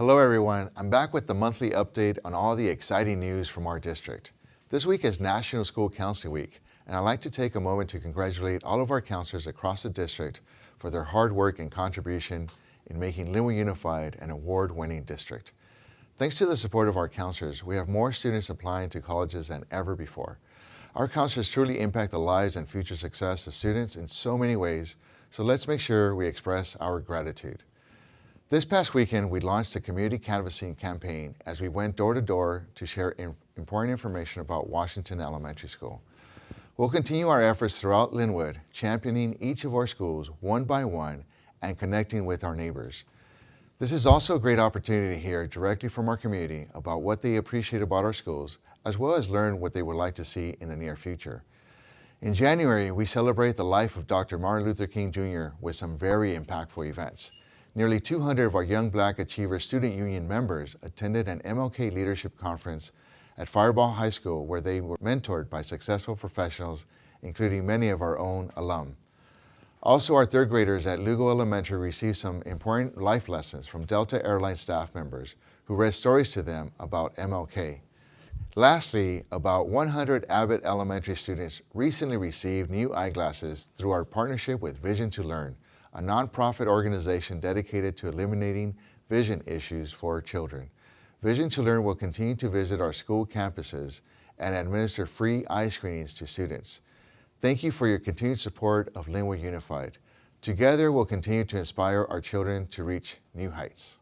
Hello everyone, I'm back with the monthly update on all the exciting news from our district. This week is National School Counseling Week, and I'd like to take a moment to congratulate all of our counselors across the district for their hard work and contribution in making Lynwood Unified an award-winning district. Thanks to the support of our counselors, we have more students applying to colleges than ever before. Our counselors truly impact the lives and future success of students in so many ways, so let's make sure we express our gratitude. This past weekend, we launched a community canvassing campaign as we went door to door to share important information about Washington Elementary School. We'll continue our efforts throughout Lynwood, championing each of our schools one by one and connecting with our neighbors. This is also a great opportunity to hear directly from our community about what they appreciate about our schools, as well as learn what they would like to see in the near future. In January, we celebrate the life of Dr. Martin Luther King Jr. with some very impactful events. Nearly 200 of our Young Black Achievers Student Union members attended an MLK Leadership Conference at Firebaugh High School where they were mentored by successful professionals, including many of our own alum. Also, our third graders at Lugo Elementary received some important life lessons from Delta Airlines staff members who read stories to them about MLK. Lastly, about 100 Abbott Elementary students recently received new eyeglasses through our partnership with Vision to Learn, a nonprofit organization dedicated to eliminating vision issues for children. Vision to Learn will continue to visit our school campuses and administer free eye screenings to students. Thank you for your continued support of Lynwood Unified. Together, we'll continue to inspire our children to reach new heights.